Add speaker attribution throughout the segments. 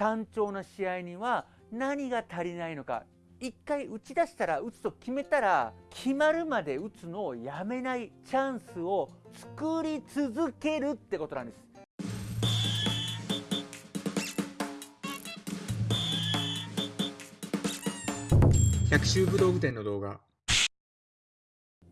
Speaker 1: 単調な試合には何が足りないのか。一回打ち出したら打つと決めたら決まるまで打つのをやめないチャンスを作り続けるってことなんです。
Speaker 2: 百秋武道具店の動画。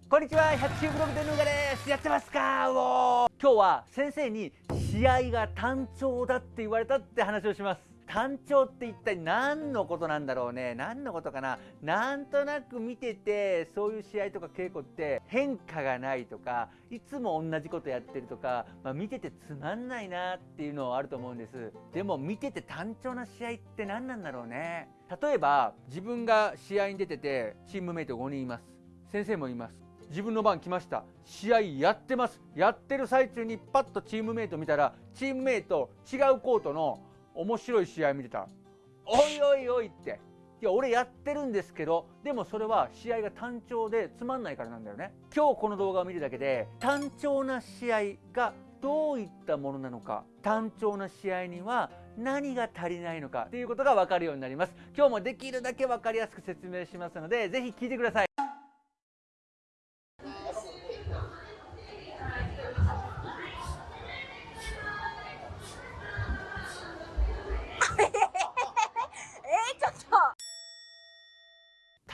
Speaker 1: こんにちは百秋ブログでヌーガです。やってますか今日は先生に試合が単調だって言われたって話をします単調って一体何のことなんだろうね？何のことかな？なんとなく見ててそういう試合とか稽古って変化がないとかいつも同じことやってるとか、まあ、見ててつまんないなっていうのはあると思うんです。でも見てて単調な試合って何なんだろうね？例えば自分が試合に出ててチームメイト5人います。先生もいます。自分の番来ました。試合やってます。やってる最中にパッとチームメイト見たらチームメイト違うコートの面白い試合見てたおい。おいおいって。いや俺やってるんですけどでもそれは試合が単調でつまんないからなんだよね。今日この動画を見るだけで単調な試合がどういったものなのか単調な試合には何が足りないのかっていうことが分かるようになります。今日もできるだけ分かりやすく説明しますのでぜひ聞いてください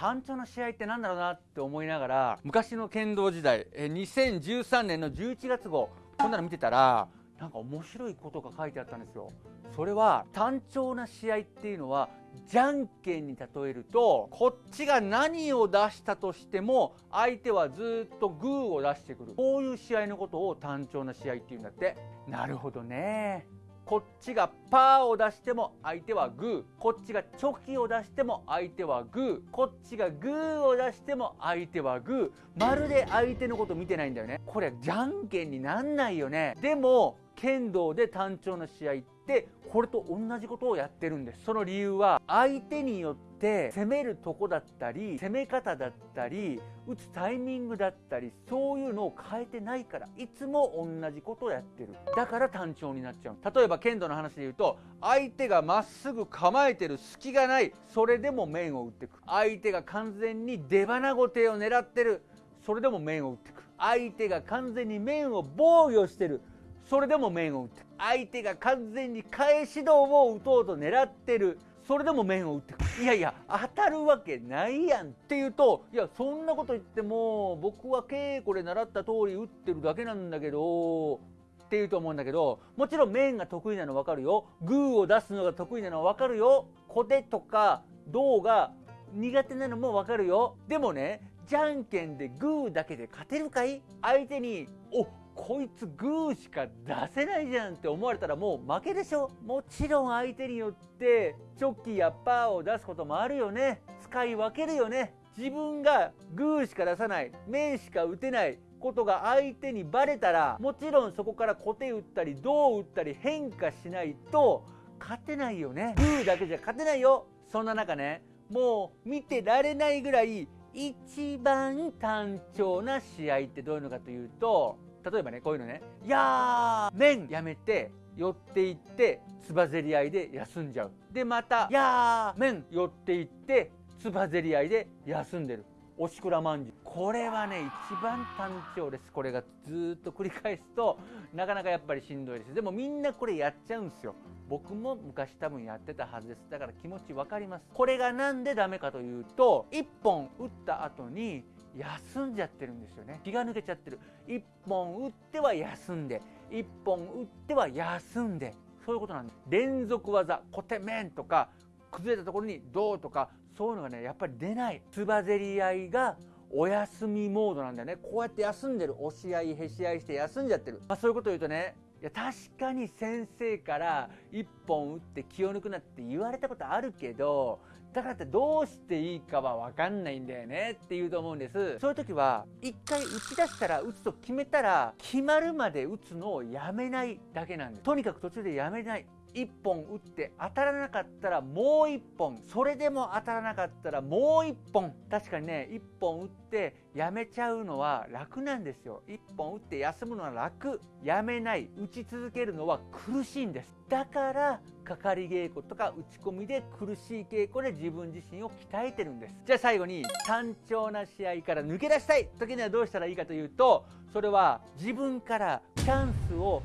Speaker 1: 単調な試合ってなんだろうなって思いながら昔の剣道時代2013年の11月号こんなの見てたらなんか面白いことが書いてあったんですよ。それは単調な試合っていうのはじゃんけんに例えるとこっちが何を出したとしても相手はずっとグーを出してくる。こういう試合のことを単調な試合っていうんだって。なるほどね。こっちがパーを出しても相手はグー。こっちがチョキを出しても相手はグー。こっちがグーを出しても相手はグー。まるで相手のこと見てないんだよね。これじゃんけんになんないよね。でも剣道で単調な試合ってこれと同じことをやってるんです。その理由は相手によって攻めるとこだったり攻め方だったり打つタイミングだったりそういうのを変えてないからいつも同じことをやってる。だから単調になっちゃう例えば剣道の話で言うと相手がまっすぐ構えてる隙がないそれでも面を打ってく相手が完全に出花ごてを狙ってるそれでも面を打ってく相手が完全に面を防御してるそれでも面を打ってく相手が完全に返し道を打とうと狙ってるそれでも面を打ってくいやいや当たるわけないやんっていうといやそんなこと言っても僕は稽古で習った通り打ってるだけなんだけどっていうと思うんだけどもちろん面が得意なの分かるよ。グーを出すのが得意なの分かるよ。小手とか銅が苦手なのも分かるよ。でもねじゃんけんでグーだけで勝てるかい？相手におこいつグーしか出せないじゃんって思われたらもう負けでしょ。もちろん相手によってチョキやパーを出すこともあるよね。使い分けるよね。自分がグーしか出さない。面しか打てないことが相手にバレたらもちろんそこから小手打ったり胴打ったり変化しないと勝てないよね。グーだけじゃ勝てないよ。そんな中ねもう見てられないぐらい一番単調な試合ってどういうのかというと例えばねこういうのね「やー麺やめて寄っていってつばぜり合いで休んじゃう」でまた「いやー面寄っていってつばぜり合いで休んでる」おしくらまんじゅう。これはね一番単調です。これがずっと繰り返すとなかなかやっぱりしんどいです。でもみんなこれやっちゃうんですよ。僕も昔多分やってたはずです。だから気持ち分かります。これがなんでダメかというと1本打った後に休んじゃってるんですよね。気が抜けちゃってる。1本打っては休んで1本打っては休んで。そういうことなんです。連続技小手面とか崩れたところにどうとかそういうのがねやっぱり出ない。つばぜり合いがお休みモードなんだよね。こうやって休んでる。押し合いへし合いして休んじゃってる、まあ、そういうことを言うとねや確かに先生から1本打って気を抜くなって言われたことあるけどだからってどうしていいかは分かんないんだよねって言うと思うんです。そういう時は一回打ち出したら打つと決めたら決まるまで打つのをやめないだけなんです。とにかく途中でやめない。1本打って当たらなかったらもう1本。それでも当たらなかったらもう1本。確かにね1本打ってやめちゃうのは楽なんですよ。1本打って休むのは楽。やめない。打ち続けるのは苦しいんです。だからかかり稽古とか打ち込みで苦しい稽古で自分自身を鍛えてるんです。じゃあ最後に単調な試合から抜け出したい。時にはどうしたらいいかというとそれは自分からチャンスを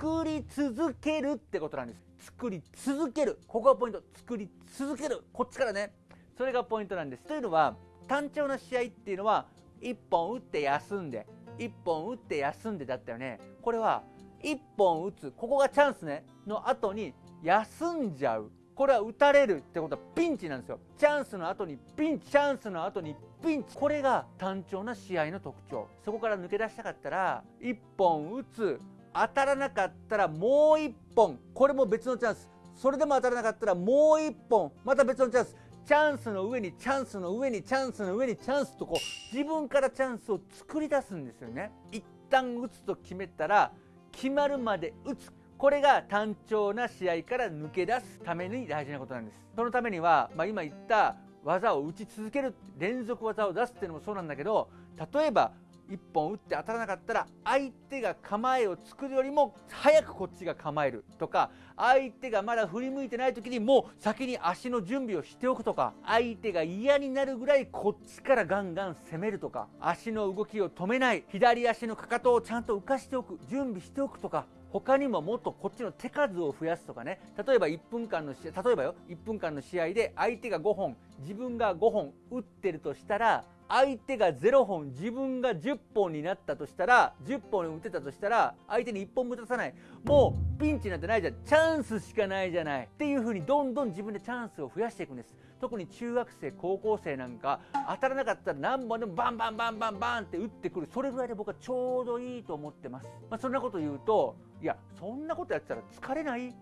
Speaker 1: 作り続けるってことなんです。作り続ける。ここがポイント。作り続ける。こっちからね。それがポイントなんです。というのは単調な試合っていうのは1本打って休んで1本打って休んでだったよね。これは1本打つ。ここがチャンスね。の後に休んじゃう。これは打たれるってことはピンチなんですよ。チャンスの後にピンチ。チャンスの後にピンチ。これが単調な試合の特徴。そこから抜け出したかったら1本打つ。当たらなかったらもう1本。これも別のチャンス。それでも当たらなかったらもう1本。また別のチャンス。チャンスの上にチャンスの上にチャンスの上にチャンスとこう自分からチャンスを作り出すんですよね。一旦打つと決めたら決まるまで打つ。これが単調な試合から抜け出すために大事なことなんです。そのためには、まあ、今言った技を打ち続ける。連続技を出すっていうのもそうなんだけど例えば1本打って当たらなかったら相手が構えを作るよりも早くこっちが構えるとか相手がまだ振り向いてない時にもう先に足の準備をしておくとか相手が嫌になるぐらいこっちからガンガン攻めるとか足の動きを止めない左足のかかとをちゃんと浮かしておく準備しておくとか他にももっとこっちの手数を増やすとかね。例えば1分間の試合例えばよ1分間の試合で相手が5本自分が5本打ってるとしたら相手が0本自分が10本になったとしたら10本打てたとしたら相手に1本も出さない。もうピンチなんてないじゃん。チャンスしかないじゃない。っていう風にどんどん自分でチャンスを増やしていくんです。特に中学生高校生なんか当たらなかったら何本でもバンバンバンバンバンって打ってくる。それぐらいで僕はちょうどいいと思ってます、まあ、そんなこと言うといやそんなことやってたら疲れない？っ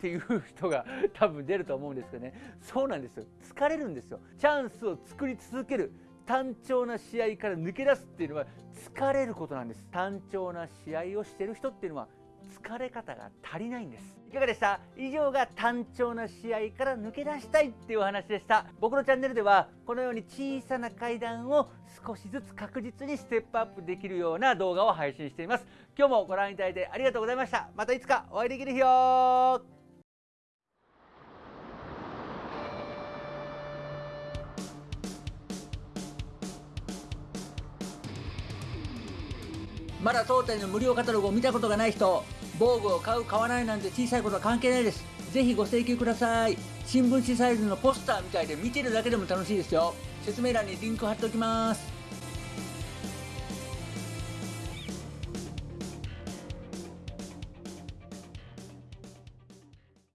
Speaker 1: ていう人が多分出ると思うんですけどね。そうなんですよ。疲れるんですよ。チャンスを作り続ける。単調な試合から抜け出すっていうのは疲れることなんです。単調な試合をしてる人っていうのは疲れ方が足りないんです。いかがでした？以上が単調な試合から抜け出したいっていうお話でした。僕のチャンネルではこのように小さな階段を少しずつ確実にステップアップできるような動画を配信しています。今日もご覧いただいてありがとうございました。またいつかお会いできる日よまだ当店の無料カタログを見たことがない人防具を買う買わないなんて小さいことは関係ないです。ぜひご請求ください。新聞紙サイズのポスターみたいで見てるだけでも楽しいですよ。説明欄にリンク貼っておきます。